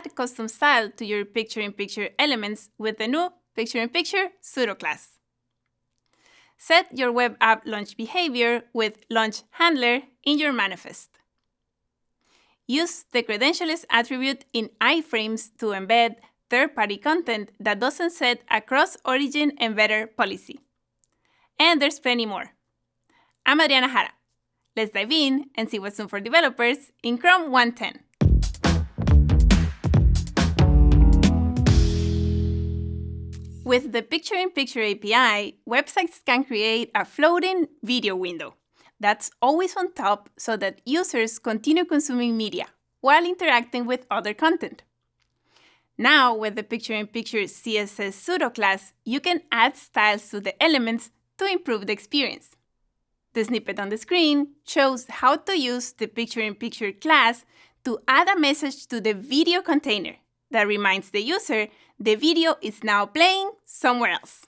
add custom style to your picture-in-picture -picture elements with the new picture-in-picture -picture pseudo class. Set your web app launch behavior with launch handler in your manifest. Use the credentialless attribute in iframes to embed third-party content that doesn't set a cross-origin embedder policy. And there's plenty more. I'm Adriana Jara. Let's dive in and see what's new for developers in Chrome 110. With the Picture-in-Picture -picture API, websites can create a floating video window that's always on top so that users continue consuming media while interacting with other content. Now, with the Picture-in-Picture -picture CSS pseudo class, you can add styles to the elements to improve the experience. The snippet on the screen shows how to use the Picture-in-Picture -picture class to add a message to the video container that reminds the user the video is now playing somewhere else.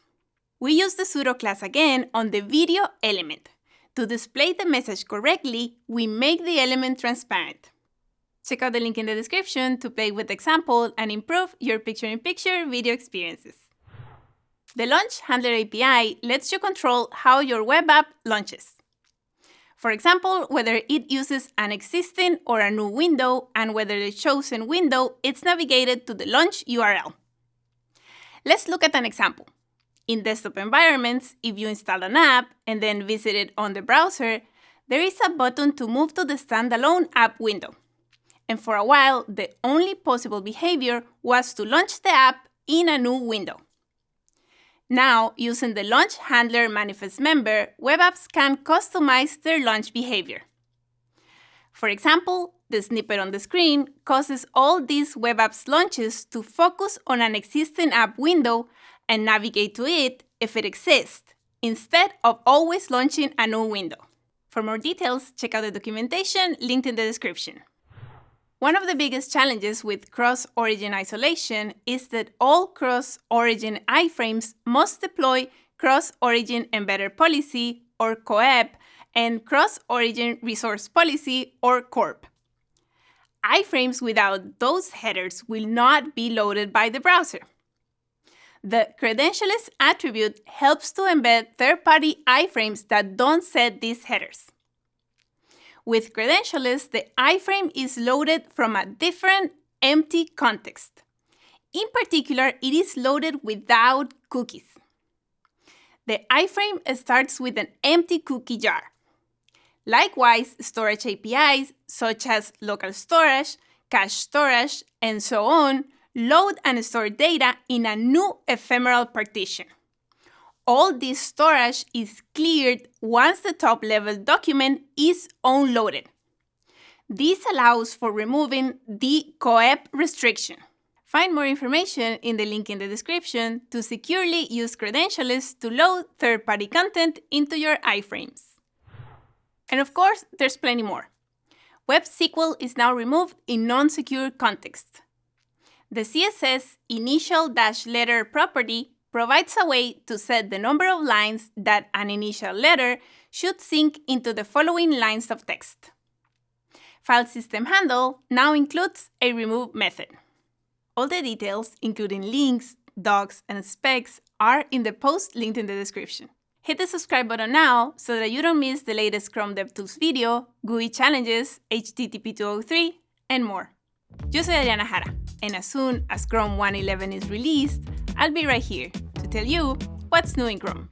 We use the pseudo class again on the video element. To display the message correctly, we make the element transparent. Check out the link in the description to play with the example and improve your picture-in-picture -picture video experiences. The Launch Handler API lets you control how your web app launches. For example, whether it uses an existing or a new window and whether the chosen window is navigated to the launch URL. Let's look at an example. In desktop environments, if you install an app and then visit it on the browser, there is a button to move to the standalone app window. And for a while, the only possible behavior was to launch the app in a new window. Now, using the Launch Handler manifest member, web apps can customize their launch behavior. For example, the snippet on the screen causes all these web apps launches to focus on an existing app window and navigate to it if it exists, instead of always launching a new window. For more details, check out the documentation linked in the description. One of the biggest challenges with cross-origin isolation is that all cross-origin iframes must deploy cross-origin embedder policy, or COEP, and cross-origin resource policy, or CORP. iframes without those headers will not be loaded by the browser. The credentialless attribute helps to embed third-party iframes that don't set these headers. With credentialless, the iframe is loaded from a different empty context. In particular, it is loaded without cookies. The iframe starts with an empty cookie jar. Likewise, storage APIs, such as local storage, cache storage, and so on, load and store data in a new ephemeral partition all this storage is cleared once the top-level document is unloaded. This allows for removing the COEP restriction. Find more information in the link in the description to securely use credentialless to load third-party content into your iframes. And of course, there's plenty more. Web SQL is now removed in non-secure context. The CSS initial dash letter property provides a way to set the number of lines that an initial letter should sink into the following lines of text. File system handle now includes a remove method. All the details, including links, docs, and specs, are in the post linked in the description. Hit the subscribe button now so that you don't miss the latest Chrome DevTools video, GUI challenges, HTTP 203, and more. Yo soy Adriana Jara, and as soon as Chrome 111 is released, I'll be right here to tell you what's new in Chrome.